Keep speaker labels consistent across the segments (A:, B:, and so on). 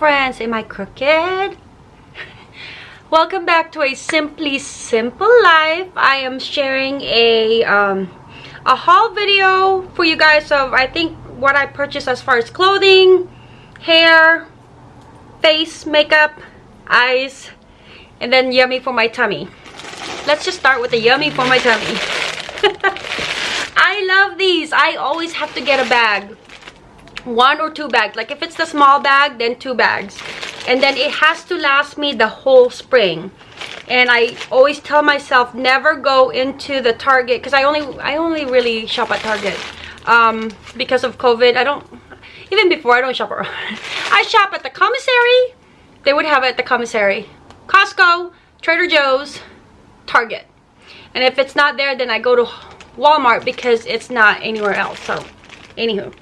A: friends. Am I crooked? Welcome back to a Simply Simple Life. I am sharing a um, a haul video for you guys of I think what I purchased as far as clothing, hair, face, makeup, eyes, and then yummy for my tummy. Let's just start with the yummy for my tummy. I love these. I always have to get a bag one or two bags. Like if it's the small bag then two bags. And then it has to last me the whole spring. And i always tell myself never go into the target because i only i only really shop at target um because of covid. I don't even before i don't shop around. I shop at the commissary. They would have it at the commissary. Costco trader joe's target. And if it's not there then i go to walmart because it's not anywhere else. So anywho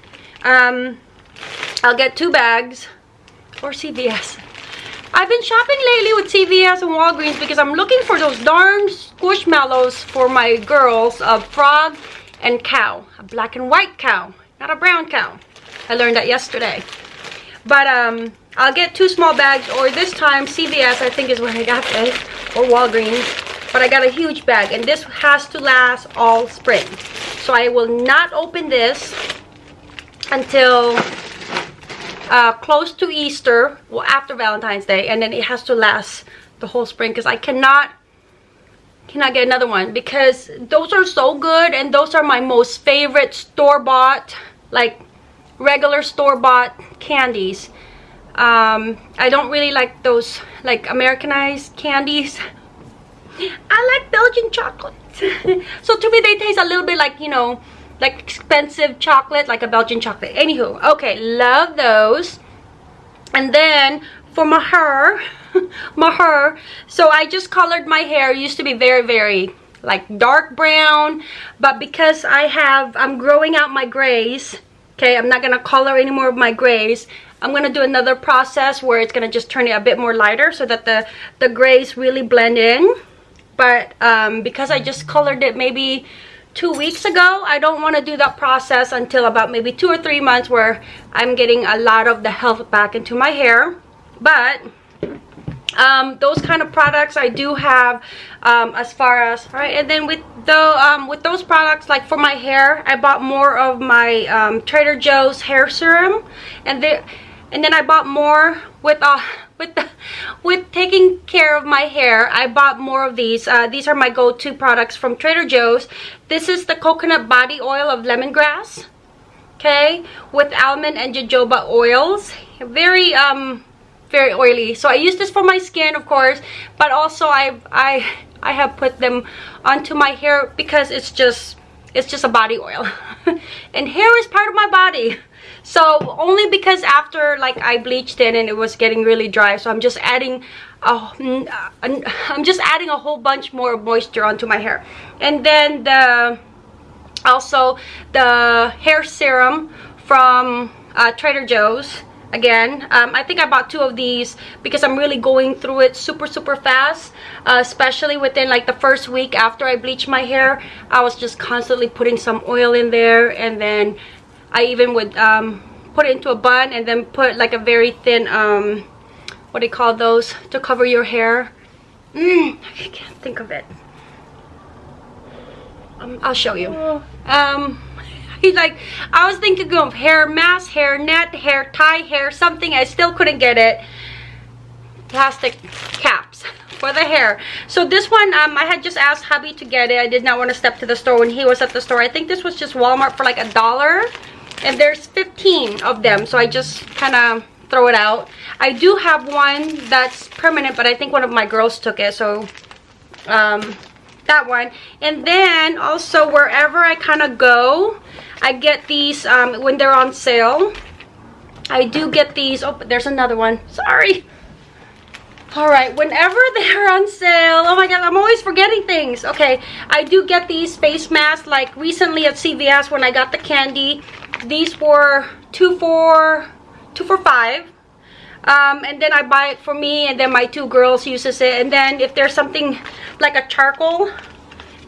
A: um, I'll get two bags or CVS. I've been shopping lately with CVS and Walgreens because I'm looking for those darn squishmallows for my girls of frog and cow. A black and white cow, not a brown cow. I learned that yesterday. But um, I'll get two small bags or this time CVS I think is where I got this or Walgreens. But I got a huge bag and this has to last all spring. So I will not open this until uh, close to Easter, well after Valentine's Day, and then it has to last the whole spring because I cannot cannot get another one because those are so good and those are my most favorite store-bought like regular store-bought candies. Um, I don't really like those like Americanized candies. I like Belgian chocolates. So to me they taste a little bit like you know like expensive chocolate like a belgian chocolate. Anywho okay love those. And then for my hair my hair so i just colored my hair. It used to be very very like dark brown but because i have i'm growing out my grays okay i'm not gonna color any more of my grays. I'm gonna do another process where it's gonna just turn it a bit more lighter so that the the grays really blend in. But um because i just colored it maybe two weeks ago i don't want to do that process until about maybe two or three months where i'm getting a lot of the health back into my hair. But um, those kind of products I do have um, as far as right and then with the um, with those products like for my hair I bought more of my um, Trader Joe's hair serum. And they and then I bought more with uh with the, with taking care of my hair I bought more of these. Uh, these are my go-to products from Trader Joe's. This is the coconut body oil of lemongrass okay with almond and jojoba oils. Very um very oily. So I use this for my skin of course but also I I I have put them onto my hair because it's just it's just a body oil. And hair is part of my body so only because after like i bleached it and it was getting really dry so i'm just adding i'm just adding a whole bunch more moisture onto my hair. And then the also the hair serum from uh, trader joe's. Again um, i think i bought two of these because i'm really going through it super super fast uh, especially within like the first week after i bleached my hair. I was just constantly putting some oil in there and then I even would um, put it into a bun and then put like a very thin, um, what do you call those, to cover your hair. Mm, I can't think of it. Um, I'll show you. Um, he's like, I was thinking of hair mask, hair net, hair tie, hair something. I still couldn't get it. Plastic caps for the hair so this one um i had just asked hubby to get it i did not want to step to the store when he was at the store i think this was just walmart for like a dollar and there's 15 of them so i just kind of throw it out. I do have one that's permanent but i think one of my girls took it so um that one. And then also wherever i kind of go i get these um when they're on sale i do get these oh there's another one sorry. All right whenever they're on sale oh my god i'm always forgetting things. Okay i do get these face masks like recently at cvs when i got the candy these were two for two for five. Um, and then I buy it for me and then my two girls uses it. And then if there's something like a charcoal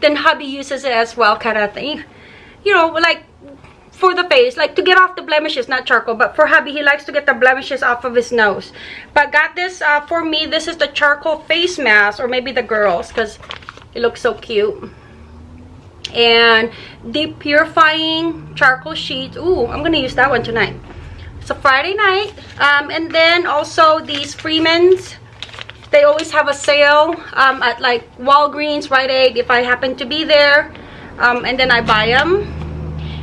A: then hubby uses it as well kind of thing. You know like for the face like to get off the blemishes not charcoal but for hubby he likes to get the blemishes off of his nose. But got this uh, for me this is the charcoal face mask or maybe the girls because it looks so cute and deep purifying charcoal sheets Ooh, i'm gonna use that one tonight. It's a friday night um, and then also these freeman's they always have a sale um, at like walgreens rite aid if i happen to be there um, and then i buy them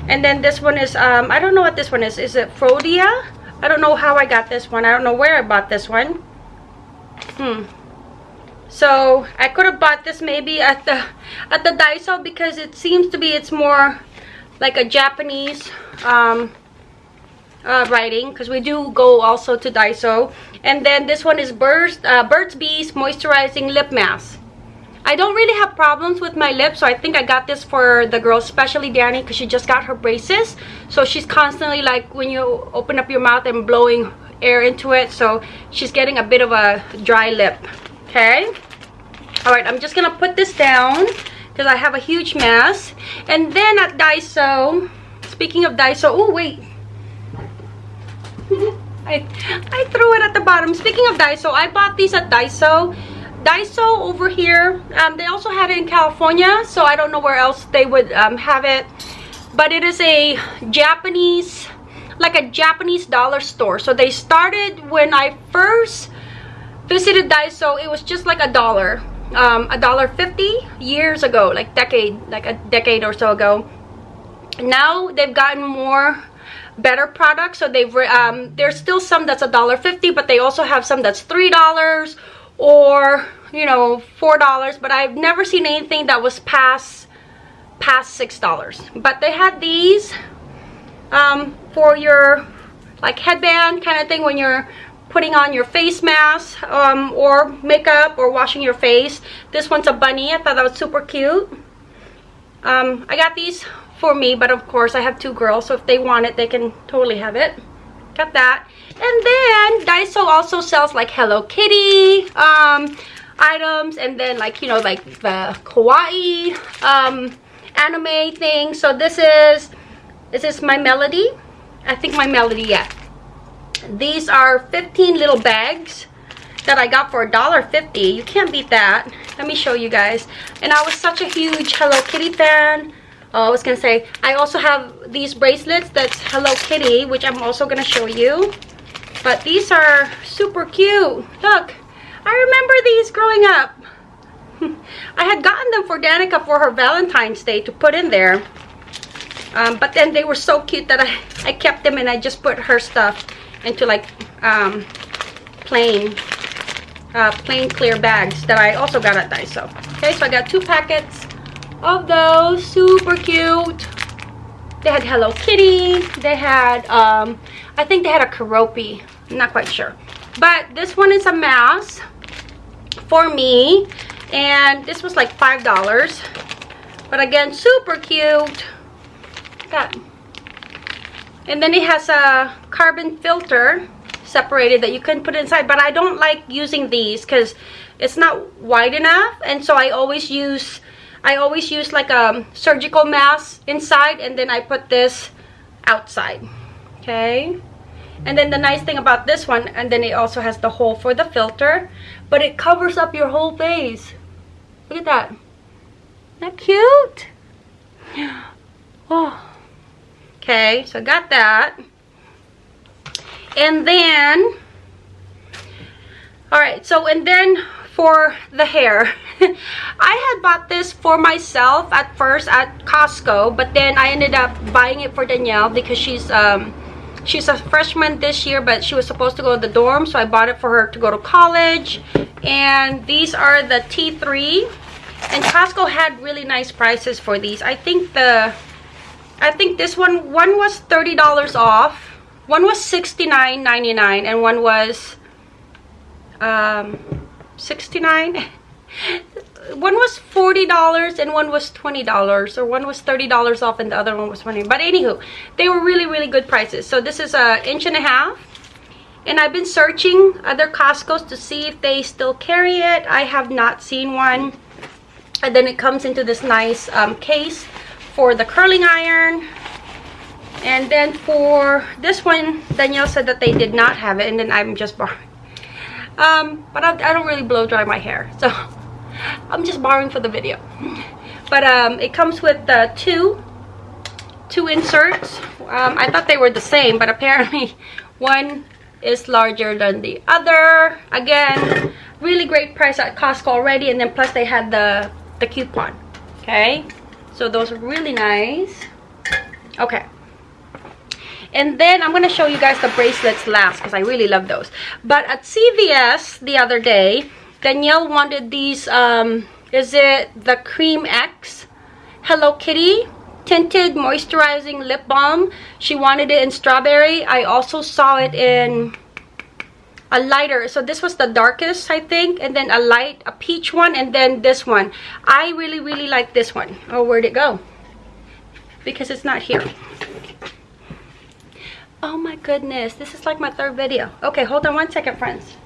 A: and then this one is um, i don't know what this one is. Is it frodia? I don't know how i got this one. I don't know where i bought this one. Hmm so i could have bought this maybe at the at the daiso because it seems to be it's more like a japanese um uh, writing because we do go also to daiso. And then this one is burst uh, burt's bees moisturizing lip mask. I don't really have problems with my lips, so I think I got this for the girl especially Danny, because she just got her braces. So she's constantly like, when you open up your mouth and blowing air into it, so she's getting a bit of a dry lip, okay? All right, I'm just gonna put this down because I have a huge mess. And then at Daiso, speaking of Daiso, oh wait. I, I threw it at the bottom. Speaking of Daiso, I bought these at Daiso Daiso over here, um, they also had it in California, so I don't know where else they would um, have it. But it is a Japanese, like a Japanese dollar store. So they started when I first visited Daiso, it was just like a dollar. Um, a dollar fifty years ago, like decade, like a decade or so ago. Now they've gotten more better products so they've um there's still some that's a dollar fifty but they also have some that's three dollars or you know four dollars but i've never seen anything that was past past six dollars but they had these um, for your like headband kind of thing when you're putting on your face mask um, or makeup or washing your face. This one's a bunny. I thought that was super cute. Um, i got these for me but of course i have two girls so if they want it they can totally have it. Got that. And then daiso also sells like hello kitty um, items and then like you know like the kawaii um, anime thing. So this is—is this is my melody. I think my melody yeah these are 15 little bags that i got for a dollar 50 you can't beat that. Let me show you guys. And i was such a huge hello kitty fan. Oh, i was gonna say i also have these bracelets that's hello kitty which i'm also gonna show you. But these are super cute. Look I remember these growing up. I had gotten them for Danica for her Valentine's Day to put in there. Um, but then they were so cute that I, I kept them and I just put her stuff into like um, plain, uh, plain clear bags that I also got at Daiso. Okay, so I got two packets of those. Super cute. They had Hello Kitty. They had, um, I think they had a Keroppi. I'm not quite sure. But this one is a mask for me and this was like five dollars but again super cute that and then it has a carbon filter separated that you can put inside but i don't like using these because it's not wide enough and so i always use i always use like a surgical mask inside and then i put this outside okay? And then the nice thing about this one and then it also has the hole for the filter but it covers up your whole face. Look at that. Isn't that cute? Oh okay so I got that. And then all right so and then for the hair. I had bought this for myself at first at Costco but then I ended up buying it for Danielle because she's um she's a freshman this year but she was supposed to go to the dorm so i bought it for her to go to college. And these are the t3 and costco had really nice prices for these. I think the i think this one one was 30 dollars off. One was 69.99 and one was um 69 one was $40 and one was $20 or one was $30 off and the other one was 20 but anywho they were really really good prices. So this is a inch and a half. And I've been searching other Costco's to see if they still carry it. I have not seen one. And then it comes into this nice um, case for the curling iron And then for this one, Danielle said that they did not have it, and then I'm just borrowing. Um, but I, I don't really blow dry my hair, so I'm just borrowing for the video. But um, it comes with uh, two two inserts. Um, I thought they were the same, but apparently one is larger than the other. Again, really great price at Costco already, and then plus they had the the coupon. Okay, so those are really nice. Okay. And then I'm going to show you guys the bracelets last because I really love those. But at CVS the other day, Danielle wanted these, um, is it the Cream X Hello Kitty tinted moisturizing lip balm. She wanted it in strawberry. I also saw it in a lighter. So this was the darkest i think and then a light a peach one and then this one. I really really like this one. Oh, where'd it go? Because it's not here. Oh my goodness this is like my third video. Okay hold on one second friends.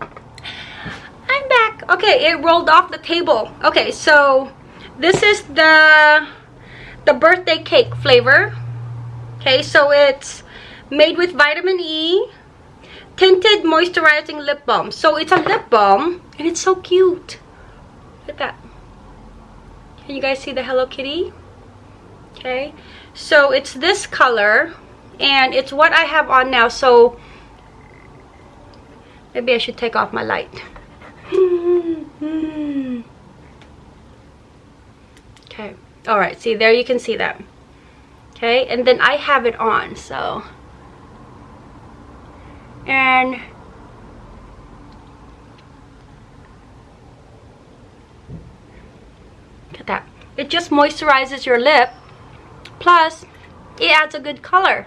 A: I'm back. Okay it rolled off the table. Okay so this is the the birthday cake flavor. Okay so it's made with vitamin e tinted moisturizing lip balm. So it's a lip balm and it's so cute. Look at that. Can you guys see the hello kitty? Okay. So it's this color and it's what i have on now. So maybe i should take off my light. Okay. All right. See there you can see that. Okay. And then i have it on so and look at that. It just moisturizes your lip. Plus it adds a good color.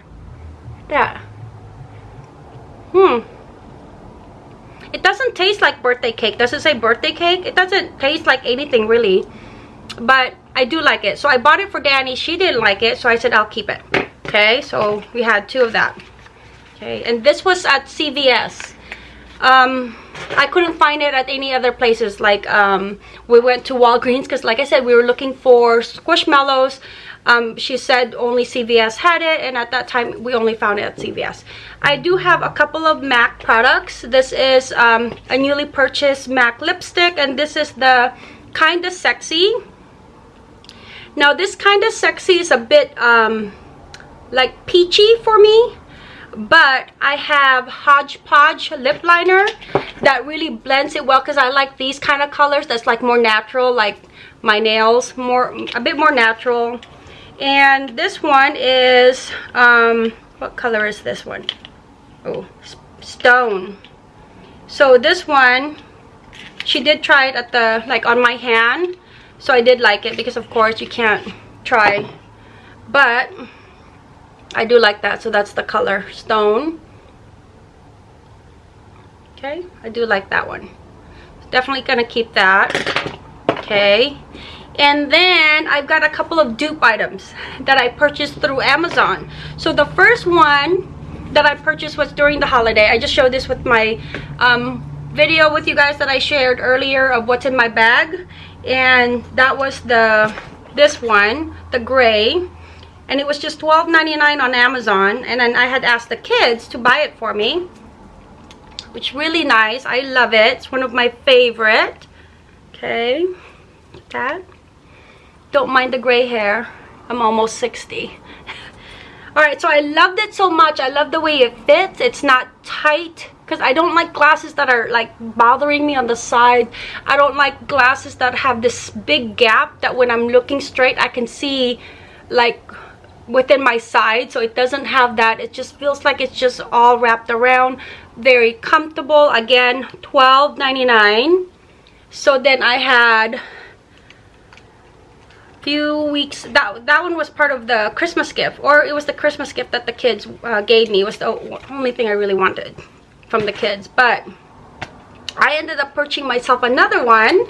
A: That. Hmm. It doesn't taste like birthday cake. Does it say birthday cake? It doesn't taste like anything really. But i do like it. So i bought it for danny. She didn't like it so i said i'll keep it. Okay so we had two of that okay and this was at cvs um i couldn't find it at any other places like um we went to walgreens because like i said we were looking for squishmallows um, she said only CVS had it and at that time we only found it at CVS. I do have a couple of MAC products. This is um, a newly purchased MAC lipstick and this is the Kinda Sexy. Now this Kinda Sexy is a bit um, like peachy for me but I have Hodgepodge lip liner that really blends it well because I like these kind of colors that's like more natural like my nails more a bit more natural. And this one is um what color is this one? Oh stone. So this one she did try it at the like on my hand so i did like it because of course you can't try. But i do like that so that's the color stone. Okay i do like that one. Definitely gonna keep that. Okay and then I've got a couple of dupe items that I purchased through Amazon. So the first one that I purchased was during the holiday. I just showed this with my um, video with you guys that I shared earlier of what's in my bag. And that was the this one the gray and it was just $12.99 on Amazon and then I had asked the kids to buy it for me which really nice I love it it's one of my favorite okay that don't mind the gray hair. I'm almost 60. Alright, so I loved it so much. I love the way it fits. It's not tight. Because I don't like glasses that are like bothering me on the side. I don't like glasses that have this big gap that when I'm looking straight I can see like within my side so it doesn't have that. It just feels like it's just all wrapped around. Very comfortable. Again $12.99 so then I had a few weeks that that one was part of the christmas gift or it was the christmas gift that the kids uh, gave me. It was the only thing i really wanted from the kids but i ended up purchasing myself another one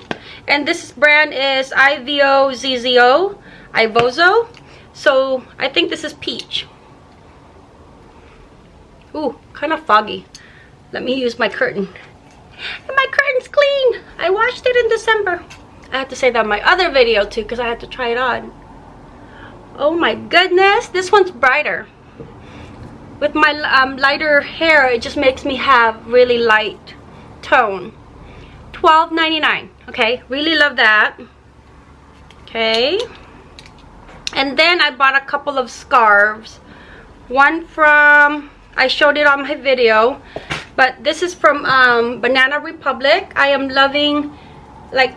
A: and this brand is ivo zzo ivozo so i think this is peach. Ooh, kind of foggy. Let me use my curtain. And my curtain's clean! I washed it in december. I have to say that in my other video too because I had to try it on. Oh my goodness, this one's brighter. with my um, lighter hair it just makes me have really light tone. 12.99 okay? Really love that. Okay and then I bought a couple of scarves. One from I showed it on my video but this is from um, Banana Republic. I am loving like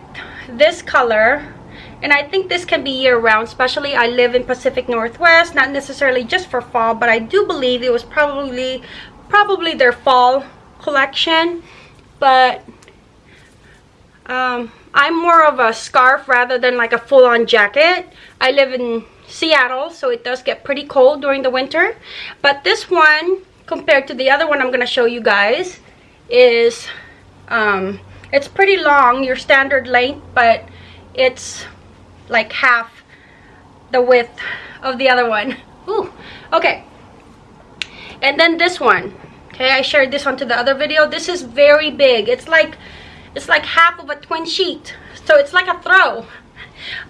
A: this color. And I think this can be year-round especially I live in Pacific Northwest not necessarily just for fall but I do believe it was probably probably their fall collection. But um, I'm more of a scarf rather than like a full-on jacket. I live in Seattle so it does get pretty cold during the winter. But this one compared to the other one I'm going to show you guys is um, it's pretty long your standard length but it's like half the width of the other one. Ooh, okay. And then this one. Okay i shared this onto the other video. This is very big. It's like it's like half of a twin sheet. So it's like a throw.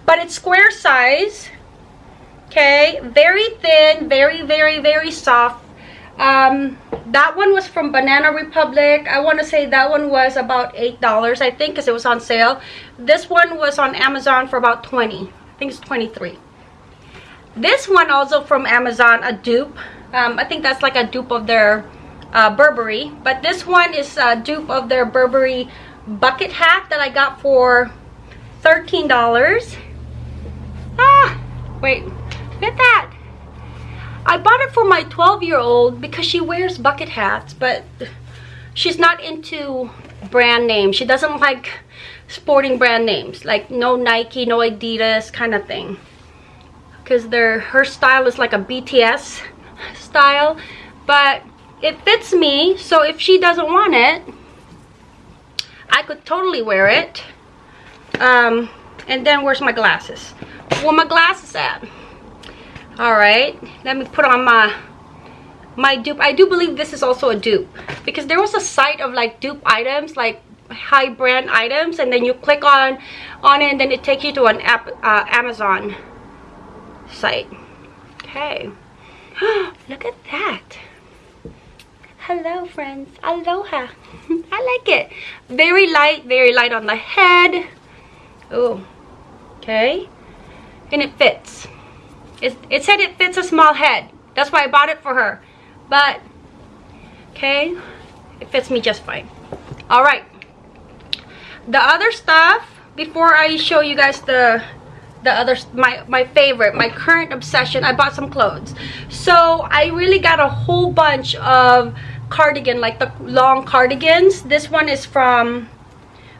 A: But it's square size okay? Very thin very very very soft. Um that one was from banana republic. I want to say that one was about eight dollars i think because it was on sale. This one was on amazon for about 20 i think it's 23 this one also from amazon a dupe. Um, i think that's like a dupe of their uh, burberry. But this one is a dupe of their burberry bucket hat that i got for 13 dollars ah wait look at that I bought it for my 12 year old because she wears bucket hats, but she's not into brand names. She doesn't like sporting brand names, like no Nike, no Adidas kind of thing. Because their her style is like a BTS style, but it fits me. So if she doesn't want it, I could totally wear it. Um, and then where's my glasses? Where my glasses at? all right let me put on my my dupe i do believe this is also a dupe because there was a site of like dupe items like high brand items and then you click on on it and then it takes you to an app uh, amazon site okay look at that hello friends aloha i like it very light very light on the head oh okay and it fits it, it said it fits a small head. That's why I bought it for her. But, okay, it fits me just fine. All right. The other stuff, before I show you guys the the other my my favorite my current obsession i bought some clothes. So i really got a whole bunch of cardigan like the long cardigans. This one is from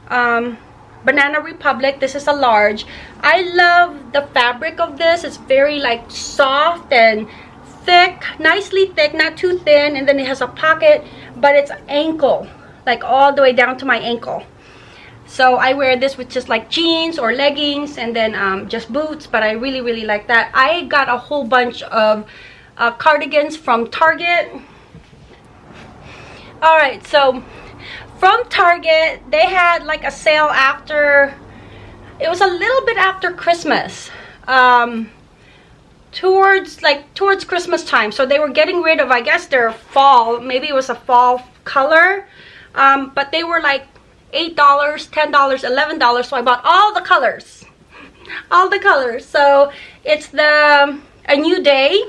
A: um banana republic. This is a large. I love the fabric of this. It's very like soft and thick nicely thick not too thin and then it has a pocket but it's ankle like all the way down to my ankle so i wear this with just like jeans or leggings and then um, just boots but i really really like that i got a whole bunch of uh, cardigans from target all right so from Target. They had like a sale after, it was a little bit after Christmas. Um, towards like towards Christmas time. So they were getting rid of, I guess, their fall. Maybe it was a fall color. Um, but they were like $8, $10, $11. So I bought all the colors. all the colors. So it's the A New Day.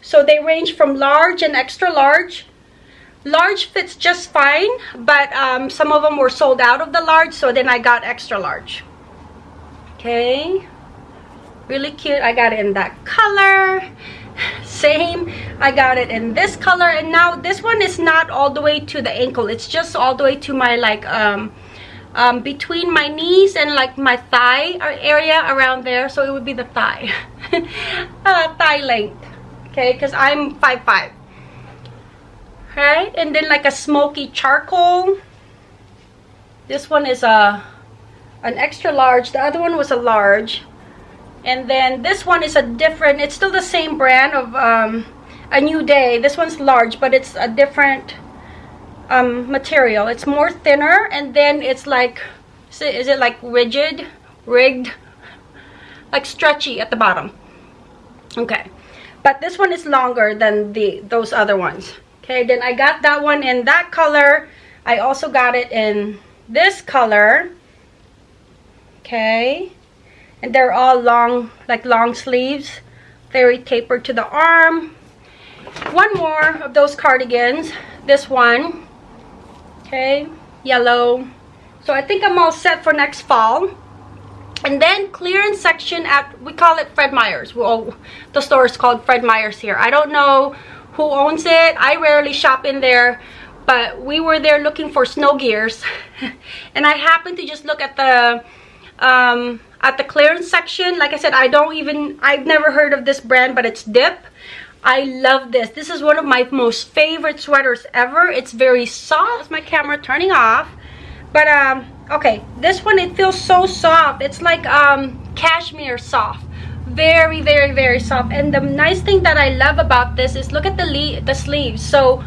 A: So they range from large and extra large large fits just fine but um, some of them were sold out of the large so then I got extra large okay really cute I got it in that color same I got it in this color and now this one is not all the way to the ankle. It's just all the way to my like um, um, between my knees and like my thigh area around there so it would be the thigh. Uh, thigh length okay because I'm 5'5 right and then like a smoky charcoal. This one is a an extra large. The other one was a large and then this one is a different it's still the same brand of um, a new day this one's large but it's a different um, material it's more thinner and then it's like is it like rigid rigged like stretchy at the bottom Okay. But this one is longer than the those other ones. Okay, then I got that one in that color. I also got it in this color. Okay. And they're all long, like long sleeves. Very tapered to the arm. One more of those cardigans. This one. Okay. Yellow. So I think I'm all set for next fall. And then clearance section at, we call it Fred Meyer's. Well, the store is called Fred Meyer's here. I don't know who owns it. I rarely shop in there, but we were there looking for snow gears. and I happened to just look at the, um, at the clearance section. Like I said, I don't even, I've never heard of this brand, but it's Dip. I love this. This is one of my most favorite sweaters ever. It's very soft. My camera turning off? But um, okay, this one it feels so soft. It's like um, cashmere soft. Very, very, very soft. And the nice thing that I love about this is look at the the sleeves. So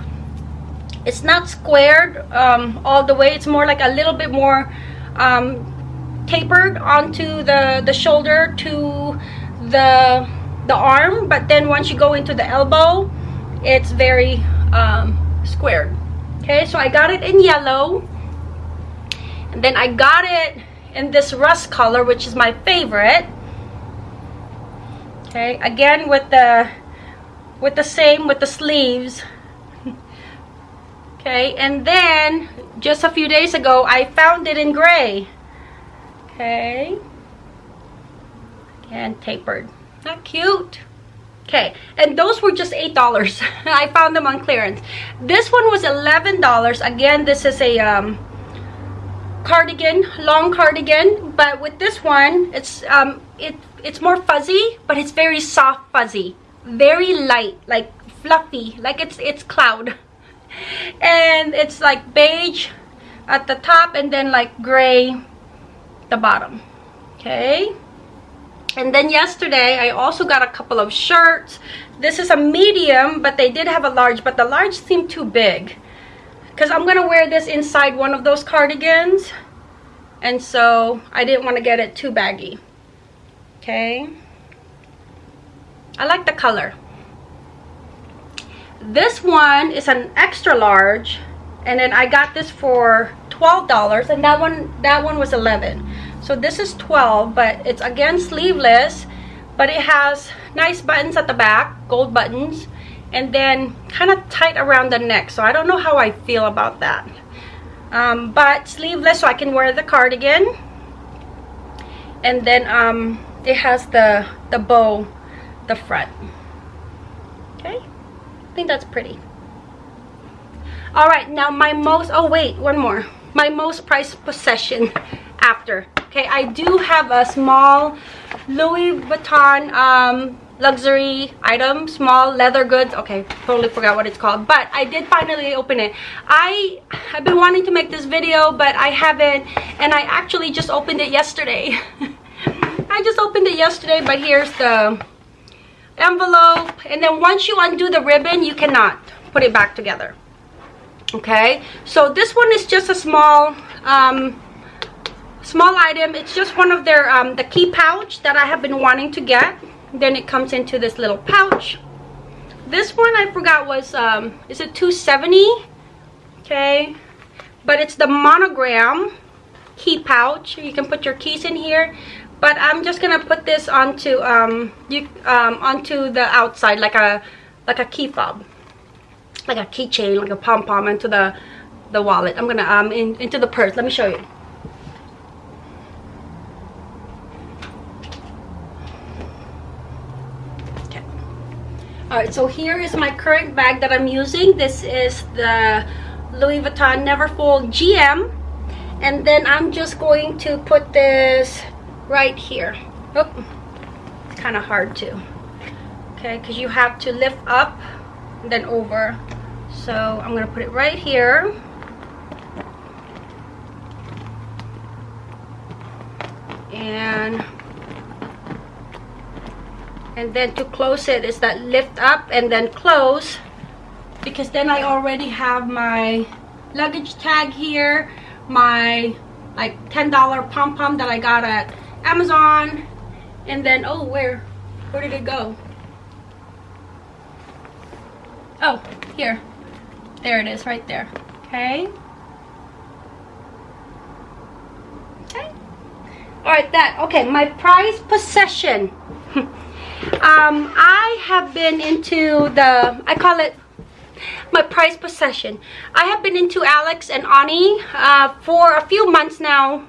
A: it's not squared um, all the way. It's more like a little bit more um, tapered onto the the shoulder to the the arm but then once you go into the elbow it's very um, squared. Okay so I got it in yellow and then I got it in this rust color which is my favorite. Okay again with the with the same with the sleeves. Okay and then just a few days ago I found it in gray okay and tapered not cute? Okay, and those were just $8. I found them on clearance. This one was $11. Again, this is a um, cardigan, long cardigan. But with this one, it's um, it it's more fuzzy, but it's very soft fuzzy. Very light, like fluffy, like it's it's cloud. And it's like beige at the top and then like gray the bottom. Okay. And then yesterday, I also got a couple of shirts. This is a medium, but they did have a large, but the large seemed too big. Because I'm to wear this inside one of those cardigans. And so, I didn't want to get it too baggy. Okay. I like the color. This one is an extra large. And then I got this for $12. And that one, that one was 11 so this is 12 but it's again sleeveless but it has nice buttons at the back gold buttons and then kind of tight around the neck. So I don't know how I feel about that. Um, but sleeveless so I can wear the cardigan. And then um, it has the the bow the front. Okay? I think that's pretty. All right now my most oh wait one more. My most prized possession after okay i do have a small louis vuitton um, luxury item small leather goods. Okay totally forgot what it's called but i did finally open it. I have been wanting to make this video but i haven't and i actually just opened it yesterday. I just opened it yesterday but here's the envelope and then once you undo the ribbon you cannot put it back together. Okay so this one is just a small um, small item. It's just one of their um, the key pouch that i have been wanting to get. Then it comes into this little pouch. This one i forgot was um is it 270 okay. But it's the monogram key pouch. You can put your keys in here. But i'm just gonna put this onto um you um onto the outside like a like a key fob. Like a keychain like a pom-pom into the the wallet. I'm gonna um in, into the purse. Let me show you all right so here is my current bag that i'm using. This is the louis vuitton neverfull gm and then i'm just going to put this right here. Oh it's kind of hard to. Okay because you have to lift up and then over. So i'm gonna put it right here. And and then to close it is that lift up and then close because then I already have my luggage tag here my like $10 pom-pom that I got at Amazon and then oh where where did it go Oh, here. There it is, right there. Okay. Okay. All right, that. Okay, my prized possession. um, I have been into the, I call it my prized possession. I have been into Alex and Ani uh, for a few months now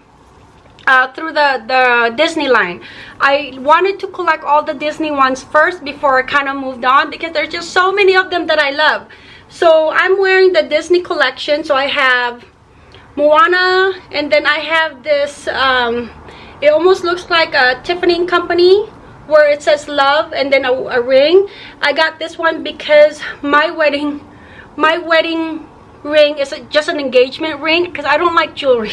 A: uh, through the, the Disney line. I wanted to collect all the Disney ones first before I kind of moved on because there's just so many of them that I love. So I'm wearing the Disney collection. So I have Moana and then I have this, um, it almost looks like a Tiffany Company where it says love and then a, a ring. I got this one because my wedding, my wedding ring is just an engagement ring because I don't like jewelry.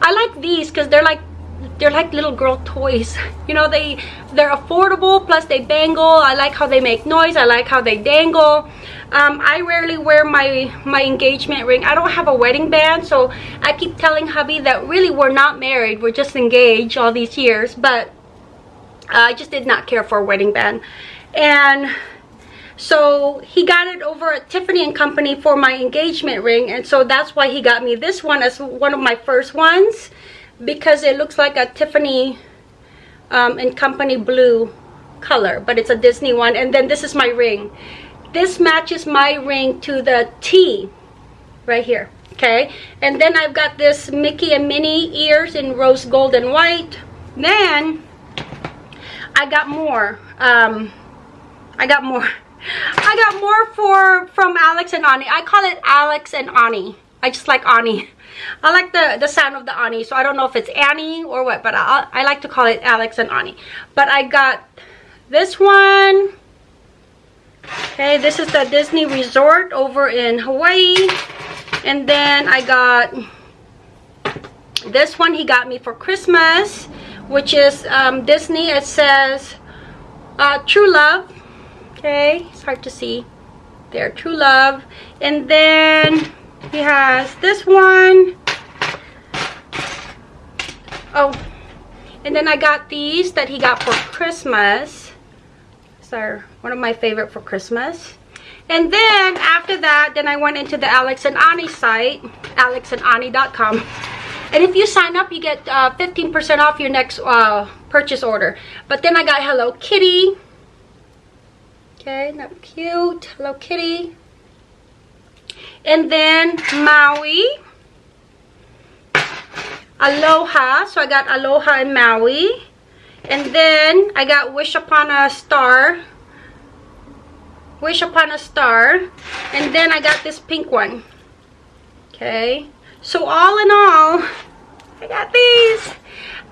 A: I like these because they're like they're like little girl toys. You know they they're affordable plus they bangle i like how they make noise. I like how they dangle. Um, i rarely wear my my engagement ring. I don't have a wedding band so i keep telling hubby that really we're not married. We're just engaged all these years but i just did not care for a wedding band and so he got it over at Tiffany and Company for my engagement ring. And so that's why he got me this one as one of my first ones. Because it looks like a Tiffany um, and Company blue color. But it's a Disney one. And then this is my ring. This matches my ring to the T right here. Okay. And then I've got this Mickey and Minnie ears in rose gold and white. Then I got more. Um, I got more. I got more for from Alex and Ani. I call it Alex and Ani. I just like Ani. I like the, the sound of the Ani. So I don't know if it's Annie or what. But I, I like to call it Alex and Ani. But I got this one. Okay, this is the Disney Resort over in Hawaii. And then I got this one he got me for Christmas. Which is um, Disney. It says uh, True Love. Okay it's hard to see there. True love. And then he has this one. Oh and then I got these that he got for Christmas. These are one of my favorite for Christmas. And then after that then I went into the Alex and Ani site alexandani.com and if you sign up you get 15% uh, off your next uh, purchase order but then I got Hello Kitty Okay, that cute. Hello Kitty. And then Maui. Aloha. So I got Aloha and Maui. And then I got Wish Upon a Star. Wish Upon a Star. And then I got this pink one. Okay. So all in all, I got these.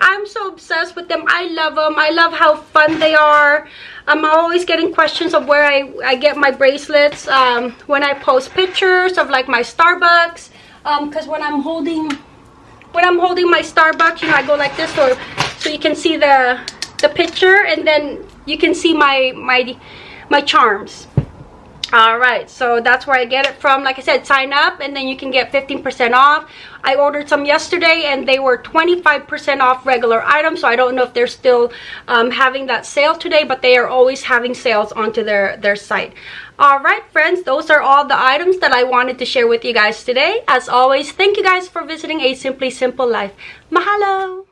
A: I'm so obsessed with them. I love them. I love how fun they are. I'm always getting questions of where I, I get my bracelets um, when I post pictures of like my Starbucks. Because um, when I'm holding when I'm holding my Starbucks, you know, I go like this or so you can see the the picture and then you can see my my my charms all right so that's where i get it from. Like i said sign up and then you can get 15 percent off. I ordered some yesterday and they were 25 percent off regular items so i don't know if they're still um, having that sale today but they are always having sales onto their their site. All right friends those are all the items that i wanted to share with you guys today. As always thank you guys for visiting a simply simple life. Mahalo